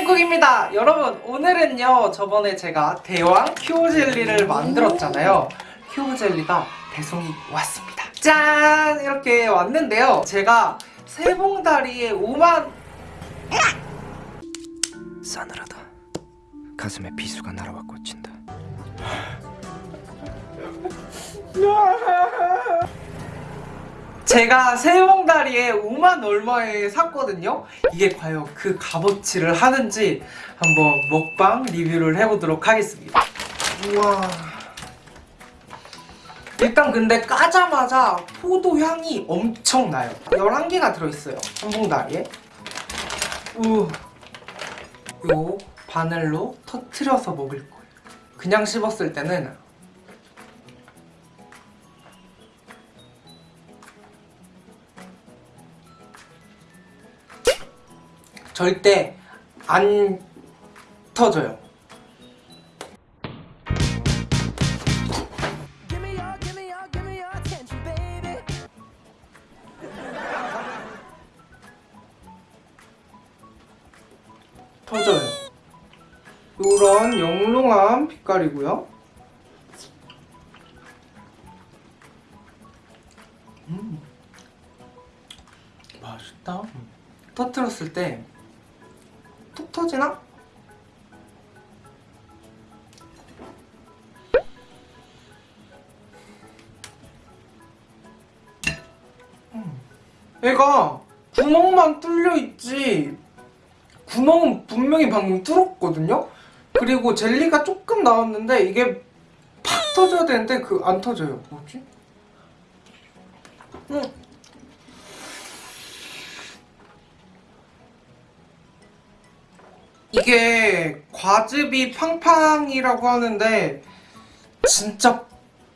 킹쿡입니다. 여러분 오늘은요 저번에 제가 대왕 큐브 젤리를 만들었잖아요. 큐브 젤리가 배송이 왔습니다. 짠! 이렇게 왔는데요. 제가 세봉다리에 5만 싸늘하다. 가슴에 비수가 날아와 꽂힌다. 제가 세봉다리에 5만 얼마에 샀거든요. 이게 과연 그 값어치를 하는지 한번 먹방 리뷰를 해보도록 하겠습니다. 우와. 일단 근데 까자마자 포도 향이 엄청 나요. 11개가 들어있어요 한 봉다리에. 우. 요 바늘로 터트려서 먹을 거예요. 그냥 씹었을 때는 절대 안 터져요. 터져요. 요런 영롱한 빛깔이고요. 음, 맛있다. 터트렸을 때 톡 터지나? 음. 얘가 구멍만 뚫려 있지 구멍은 분명히 방금 뚫었거든요? 그리고 젤리가 조금 나왔는데 이게 팍 터져야 되는데 그 안 터져요 뭐지? 음. 이게 과즙이 팡팡이라고 하는데 진짜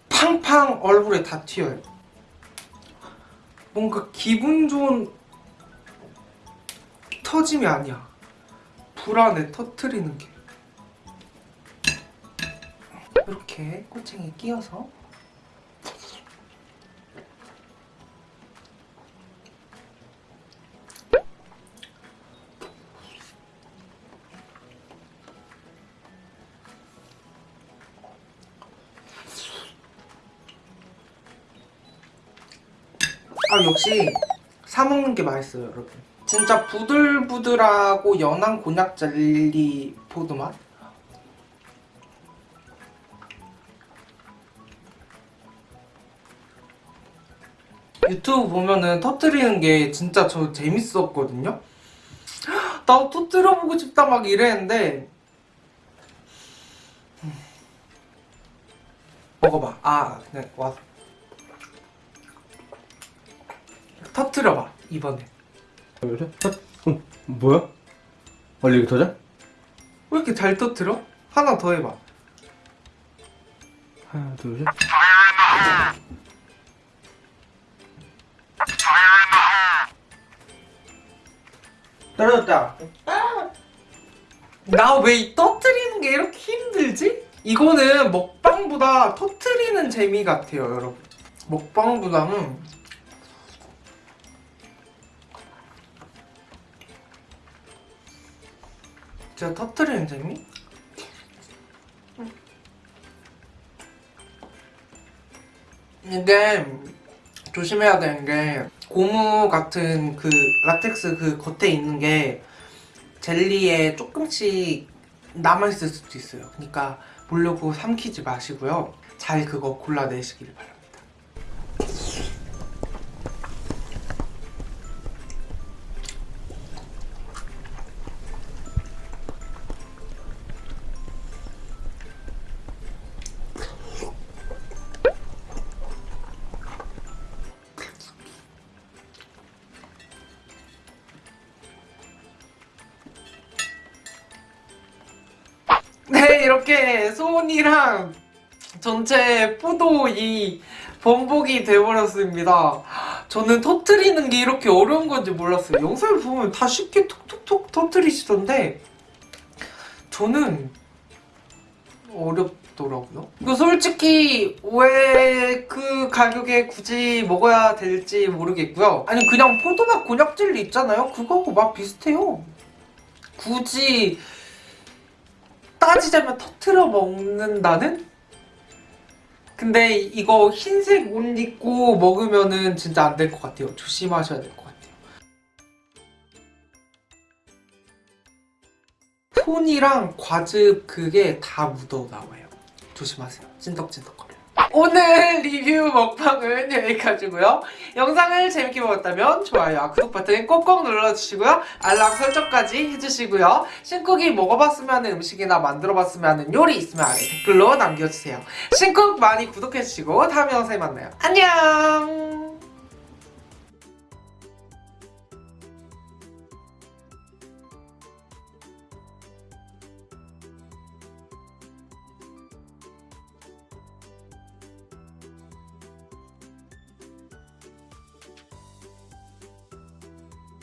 팡팡 얼굴에 다 튀어요. 뭔가 기분 좋은 터짐이 아니야. 불안해 터트리는 게. 이렇게 꼬챙이 끼워서 아 역시 사 먹는 게 맛있어요 여러분. 진짜 부들부들하고 연한 곤약 젤리 포도 맛? 유튜브 보면은 터트리는 게 진짜 저 재밌었거든요. 나 터트려보고 싶다 막 이랬는데. 음. 먹어봐. 아 그냥 와서 터트려봐 이번에 그래? 어, 뭐야? 원래 이게 터져? 왜 이렇게 잘 터트려? 하나 더 해봐 하나 둘셋 떨어졌다 나 왜 터트리는 게 이렇게 힘들지? 이거는 먹방보다 터트리는 재미 같아요 여러분 먹방보다는 제가 터트리는 재미? 이게 조심해야 되는 게 고무 같은 그 라텍스 그 겉에 있는 게 젤리에 조금씩 남아있을 수도 있어요. 그러니까 모르고 삼키지 마시고요. 잘 그거 골라내시길 바랍니다 네 이렇게 소원이랑 전체 포도 이 번복이 돼버렸습니다. 저는 터트리는 게 이렇게 어려운 건지 몰랐어요. 영상을 보면 다 쉽게 톡톡톡 터트리시던데 저는 어렵더라고요. 이거 솔직히 왜 그 가격에 굳이 먹어야 될지 모르겠고요. 아니 그냥 포도맛 곤약 젤리 있잖아요. 그거하고 맛 비슷해요. 굳이 따지자면 터트려 먹는다는? 근데 이거 흰색 옷 입고 먹으면은 진짜 안 될 것 같아요. 조심하셔야 될 것 같아요. 톤이랑 과즙 그게 다 묻어 나와요. 조심하세요. 찐덕찐덕거려요. 오늘 리뷰 먹방은 여기까지고요. 영상을 재밌게 보셨다면 좋아요와 구독 버튼 꼭꼭 눌러주시고요. 알람 설정까지 해주시고요. 신쿡이 먹어봤으면 하는 음식이나 만들어봤으면 하는 요리 있으면 아래 댓글로 남겨주세요. 신쿡 많이 구독해주시고 다음 영상에 만나요. 안녕!